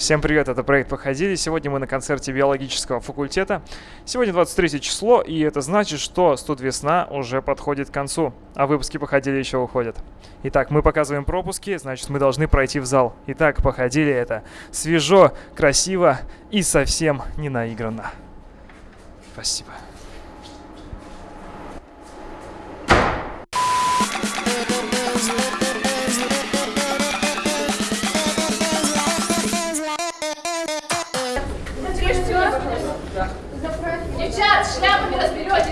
Всем привет, это проект «Походили». Сегодня мы на концерте биологического факультета. Сегодня 23 число, и это значит, что студ весна уже подходит к концу, а выпуски «Походили» еще уходят. Итак, мы показываем пропуски, значит, мы должны пройти в зал. Итак, «Походили» — это свежо, красиво и совсем не наигранно. Спасибо.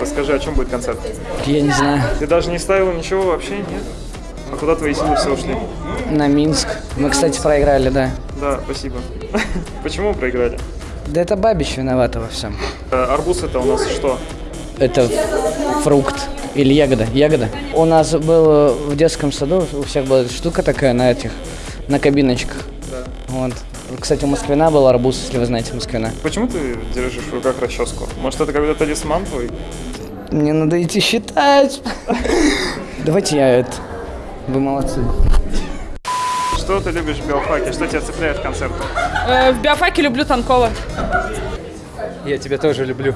Расскажи, о чем будет концерт? Я не знаю. Ты даже не ставил ничего вообще, нет? А куда твои силы все ушли? На Минск. Мы, кстати, проиграли, да. Да, спасибо. Почему проиграли? Да это Бабич виновата во всем. Э, Арбуз это у нас что? Это фрукт или ягода. Ягода. У нас был в детском саду, у всех была эта штука такая на этих, на кабиночках. Да. Вот. Кстати, у Москвина был арбуз, если вы знаете Москвина. Почему ты держишь в руках расческу? Может, это какой-то талисман твой? Мне надо идти считать. Давайте я это. Вы молодцы. Что ты любишь в биофаке? Что тебя цепляет к концерту? Э, В биофаке люблю Танкова. Я тебя тоже люблю.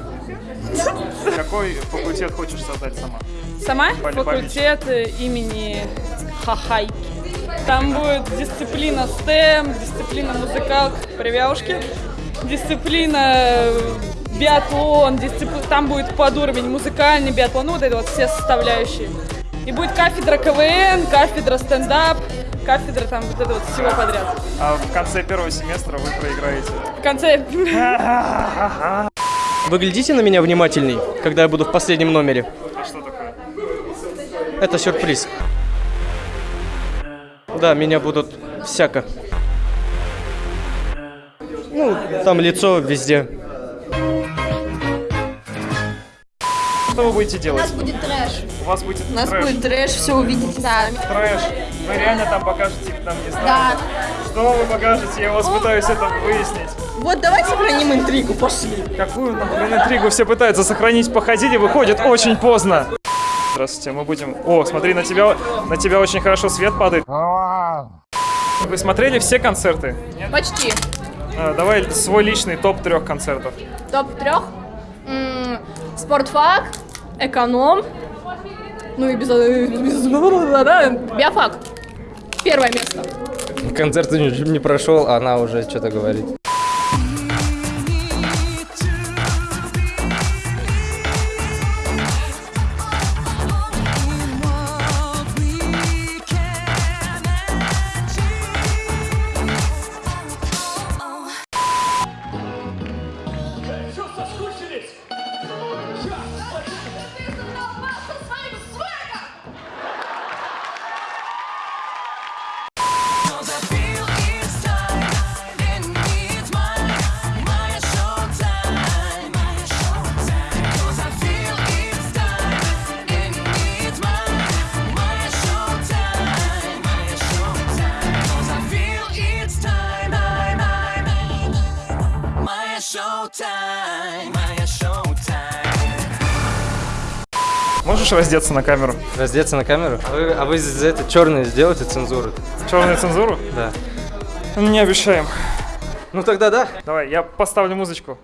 Какой факультет хочешь создать сама? Сама факультет имени Хахайки. Там будет дисциплина STEM, дисциплина музыкалка привяушки, дисциплина э, биатлон, дисципли- там будет под уровень музыкальный биатлон, ну вот это вот все составляющие. И будет кафедра КВН, кафедра стендап, кафедра там вот это вот всего подряд. А в конце первого семестра вы проиграете. В конце Вы глядите на меня внимательней, когда я буду в последнем номере. А что такое? Это сюрприз. Да, меня будут всяко. Ну, там лицо везде. Что вы будете делать? Будет трэш. У вас будет У нас трэш. будет трэш, все увидите сами. Трэш. Вы реально там покажете, там не знаю. Да. Что вы покажете? Я вас пытаюсь это выяснить. Вот давайте сохраним интригу, пошли. Какую нахрен интригу все пытаются сохранить, походили, выходит очень поздно. Здравствуйте, мы будем... О, смотри, на тебя, на тебя очень хорошо свет падает. Вы смотрели все концерты? Почти. А, давай свой личный топ трех концертов. Топ трех. М, Спортфак, эконом, ну и без, без- да, биофак. Первое место. Концерт не, не прошел, а она уже что-то говорит. Можешь раздеться на камеру? Раздеться на камеру? А вы, а вы за это черное сделаете цензуру? Черную цензуру? Да. Не обещаем. Ну тогда да. Давай, я поставлю музычку.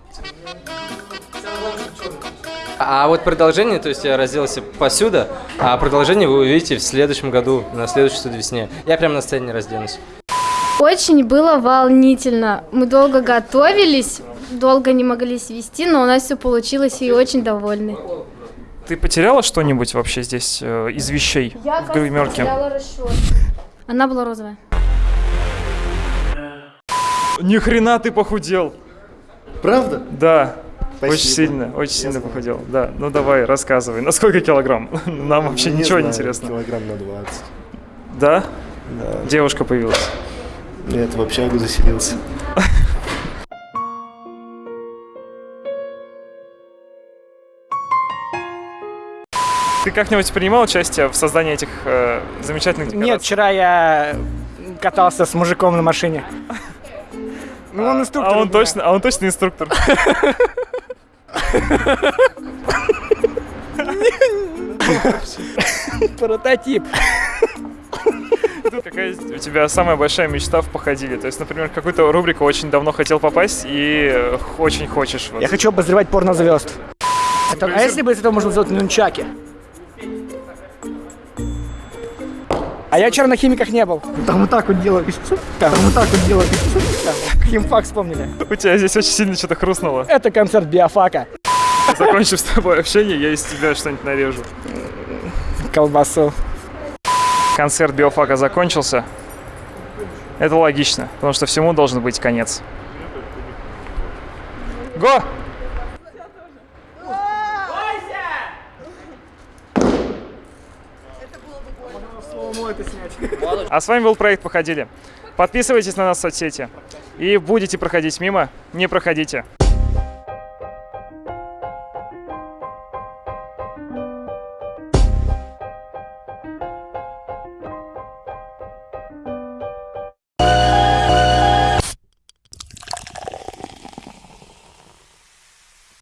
А вот продолжение, то есть я разделся посюда, а продолжение вы увидите в следующем году, на следующей студ весне. Я прямо на сцене разденусь. Очень было волнительно. Мы долго готовились, долго не могли свести, но у нас все получилось и очень довольны. Ты потеряла что-нибудь вообще здесь э, из вещей в гримерке? Она была розовая. Ни хрена ты похудел. Правда? Да. Спасибо. Очень сильно, очень сильно похудел. Да, ну давай, рассказывай. На сколько килограмм? Нам вообще ничего не знаю, интересно. Килограмм на 20. Да? Да. Девушка появилась. Нет, в общагу заселился. Ты как-нибудь принимал участие в создании этих э, замечательных декораций? Нет, вчера я катался с мужиком на машине. Ну, он инструктор. А он точно, а он точно инструктор. Прототип. Какая у тебя самая большая мечта в походили? То есть, например, какую-то рубрику очень давно хотел попасть и очень хочешь. вот. Я хочу обозревать порнозвезд. Это- а если бы из этого можно сделать нунчаки? А я вчера на химиках не был. Там вот так вот делали. Там вот так вот делали. Там, Химфак вспомнили. У тебя здесь очень сильно что-то хрустнуло. Это концерт биофака. Закончив с тобой общение, я из тебя что-нибудь нарежу. Колбасу. Концерт биофака закончился. Это логично, потому что всему должен быть конец. Го! А с вами был проект «Походили». Подписывайтесь на нас в соцсети. И будете проходить мимо, не проходите.